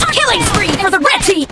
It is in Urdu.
charger battery